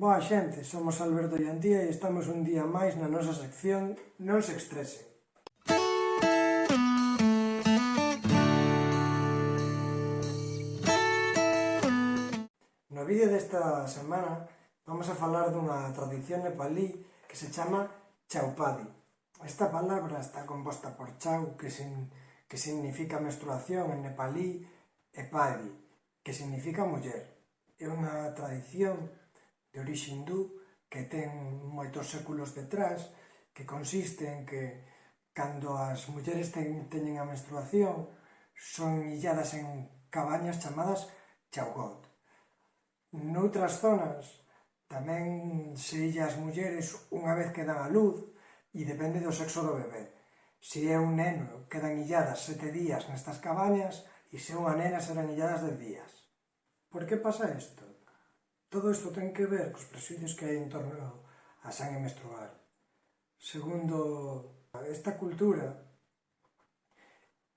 Boa xente, somos Alberto e Antía e estamos un día máis na nosa sección Non se estresen. No vídeo desta semana vamos a falar dunha tradición nepalí que se chama chaupadi. Esta palabra está composta por chau, que, sin, que significa menstruación en nepalí, e padi, que significa muller. É unha tradición de orixe hindú que ten moitos séculos detrás, que consiste en que cando as mulleres ten, teñen a menstruación son illadas en cabañas chamadas chaugot. Noutras zonas tamén se illa as mulleres unha vez que dan a luz e depende do sexo do bebé. Se é un neno quedan illadas sete días nestas cabañas e se é unha nena serán illadas dez días. Por que pasa isto? Todo isto ten que ver cos presidios que hai en torno a sangue menstrual. Segundo, esta cultura,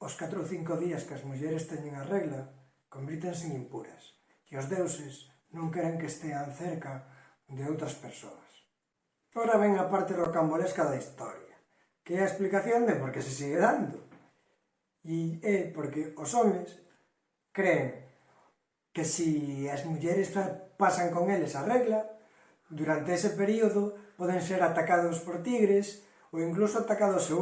os 4 ou 5 días que as mulleres teñen a regla, convítense en impuras, e os deuses non queren que estean cerca de outras persoas. Ora ven a parte rocambolesca da historia, que é a explicación de por que se sigue dando. E é porque os homes creen que si as mulleres pasan con eles a regla, durante ese período poden ser atacados por tigres ou incluso atacados e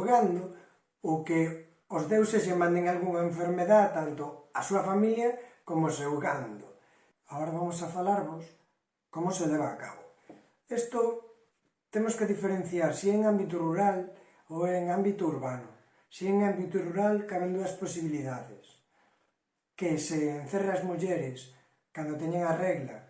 ou que os deuses lle manden algunha enfermedad tanto a súa familia como seu gando. Agora vamos a falarvos como se leva a cabo. Isto temos que diferenciar se si en ámbito rural ou en ámbito urbano. Se si en ámbito rural caben dúas posibilidades que se encerra as mulleres cando teñen a regla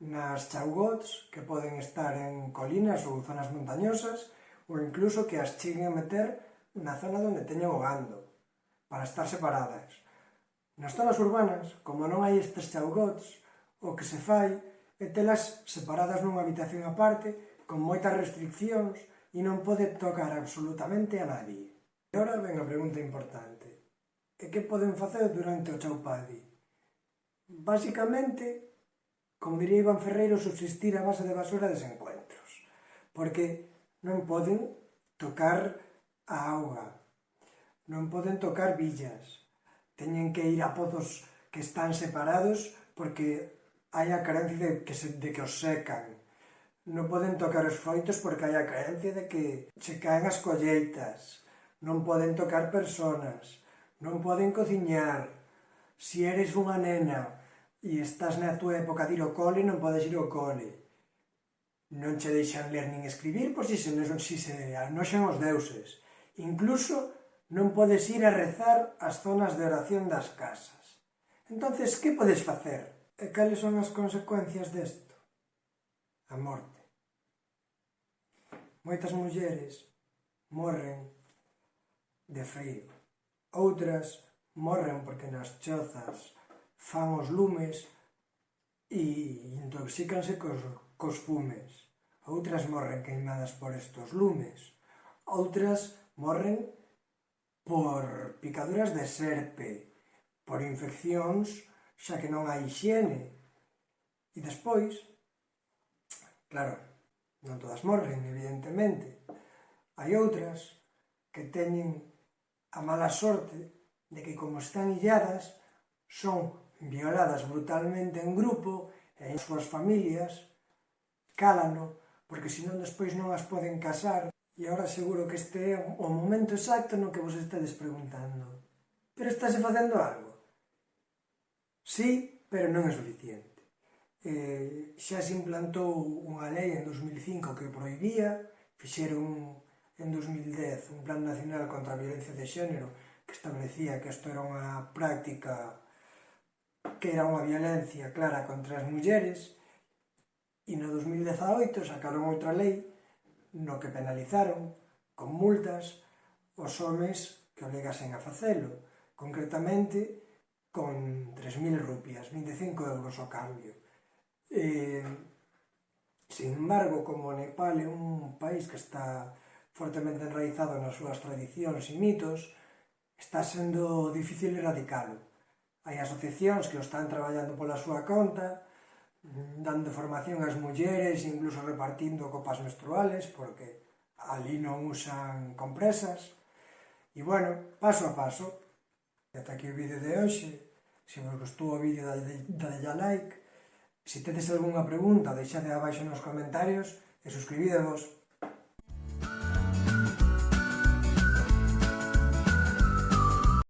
nas chaugots que poden estar en colinas ou zonas montañosas ou incluso que as cheguen a meter na zona onde teñen o gando para estar separadas. Nas zonas urbanas, como non hai estes chaugots, o que se fai é telas separadas nunha habitación aparte con moitas restriccións e non pode tocar absolutamente a nadie. E ora ven a pregunta importante e que poden facer durante o chaupadi? Básicamente, Basicamente, como diría Iván Ferreiro, subsistir a base de basura desencuentros, porque non poden tocar a auga, non poden tocar villas, teñen que ir a pozos que están separados porque hai a carencia de que, se, de que os secan, non poden tocar os froitos porque hai a carencia de que se caen as colleitas, non poden tocar personas, non poden cociñar, si eres unha nena e estás na túa época de ir ao cole, non podes ir ao cole. Non che deixan ler nin escribir, pois si se, non, si se anoxan os deuses. Incluso non podes ir a rezar as zonas de oración das casas. Entonces, que podes facer? E cales son as consecuencias desto? A morte. Moitas mulleres morren de frío. Outras morren porque nas chozas fan os lumes e intoxícanse cos, cos fumes. Outras morren queimadas por estos lumes. Outras morren por picaduras de serpe, por infeccións xa que non hai higiene. E despois, claro, non todas morren, evidentemente. Hai outras que teñen a mala sorte de que como están illadas, son violadas brutalmente en grupo e en súas familias, cálano, porque senón despois non as poden casar, e agora seguro que este é o momento exacto no que vos estedes preguntando. Pero estáse facendo algo? Sí, pero non é suficiente eh, xa se implantou unha lei en 2005 que prohibía, fixeron en 2010 un plan nacional contra a violencia de xénero que establecía que isto era unha práctica que era unha violencia clara contra as mulleres e no 2018 sacaron outra lei no que penalizaron con multas os homes que obligasen a facelo, concretamente con 3.000 rupias, 25 euros o cambio. Eh, sin embargo, como Nepal é un país que está fortemente enraizado nas súas tradicións e mitos, está sendo difícil erradicalo. Hai asociacións que o están traballando pola súa conta, dando formación ás mulleres, incluso repartindo copas menstruales, porque ali non usan compresas. E bueno, paso a paso, e ata aquí o vídeo de hoxe, se vos gustou o vídeo dadelle a like, se tedes algunha pregunta, deixade abaixo nos comentarios e suscribídevos.